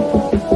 Thank you.